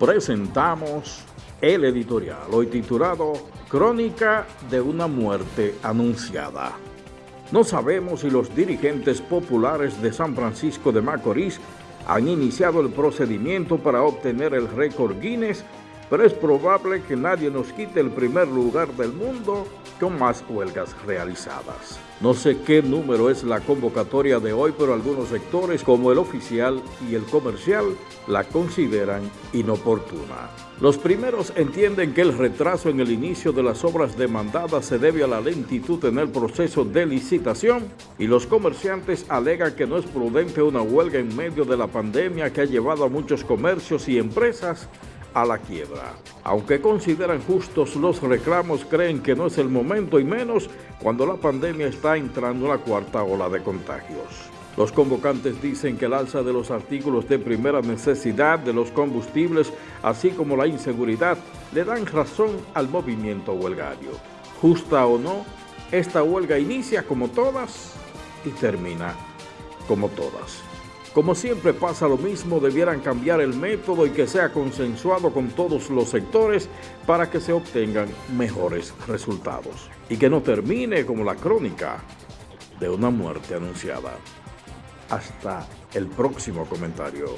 presentamos el editorial, hoy titulado Crónica de una muerte anunciada. No sabemos si los dirigentes populares de San Francisco de Macorís han iniciado el procedimiento para obtener el récord Guinness, pero es probable que nadie nos quite el primer lugar del mundo con más huelgas realizadas. No sé qué número es la convocatoria de hoy, pero algunos sectores como el oficial y el comercial la consideran inoportuna. Los primeros entienden que el retraso en el inicio de las obras demandadas se debe a la lentitud en el proceso de licitación y los comerciantes alegan que no es prudente una huelga en medio de la pandemia que ha llevado a muchos comercios y empresas a la quiebra. Aunque consideran justos los reclamos, creen que no es el momento y menos cuando la pandemia está entrando en la cuarta ola de contagios. Los convocantes dicen que el alza de los artículos de primera necesidad, de los combustibles, así como la inseguridad, le dan razón al movimiento huelgario. Justa o no, esta huelga inicia como todas y termina como todas. Como siempre pasa lo mismo, debieran cambiar el método y que sea consensuado con todos los sectores para que se obtengan mejores resultados y que no termine como la crónica de una muerte anunciada. Hasta el próximo comentario.